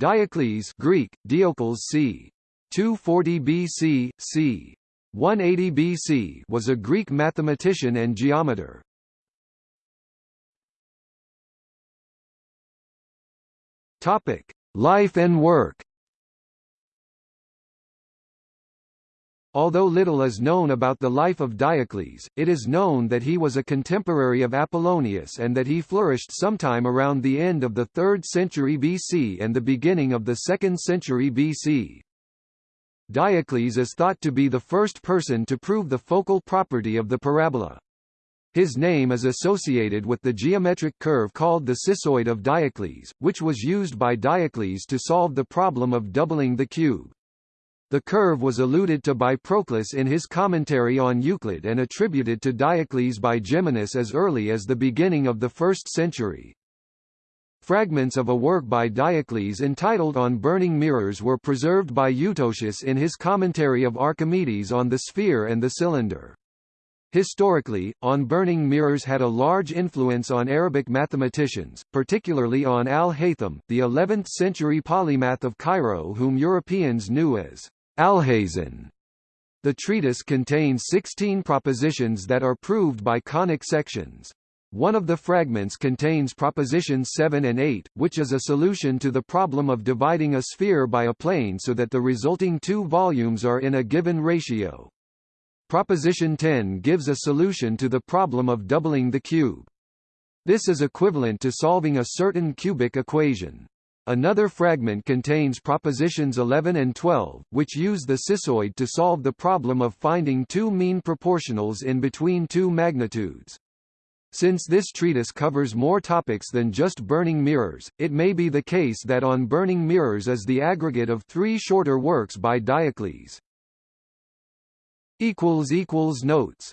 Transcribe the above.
Diocles Greek, Diocles c. 240 BC, c. 180 BC was a Greek mathematician and geometer. Topic: Life and work. Although little is known about the life of Diocles, it is known that he was a contemporary of Apollonius and that he flourished sometime around the end of the 3rd century BC and the beginning of the 2nd century BC. Diocles is thought to be the first person to prove the focal property of the parabola. His name is associated with the geometric curve called the cissoid of Diocles, which was used by Diocles to solve the problem of doubling the cube. The curve was alluded to by Proclus in his commentary on Euclid and attributed to Diocles by Geminus as early as the beginning of the 1st century. Fragments of a work by Diocles entitled On Burning Mirrors were preserved by Eutocius in his commentary of Archimedes on the sphere and the cylinder. Historically, On Burning Mirrors had a large influence on Arabic mathematicians, particularly on al-Haytham, the 11th-century polymath of Cairo whom Europeans knew as Alhazen. The treatise contains 16 propositions that are proved by conic sections. One of the fragments contains propositions 7 and 8, which is a solution to the problem of dividing a sphere by a plane so that the resulting two volumes are in a given ratio. Proposition 10 gives a solution to the problem of doubling the cube. This is equivalent to solving a certain cubic equation. Another fragment contains propositions 11 and 12, which use the cissoid to solve the problem of finding two mean proportionals in between two magnitudes. Since this treatise covers more topics than just burning mirrors, it may be the case that On Burning Mirrors is the aggregate of three shorter works by Diocles. Notes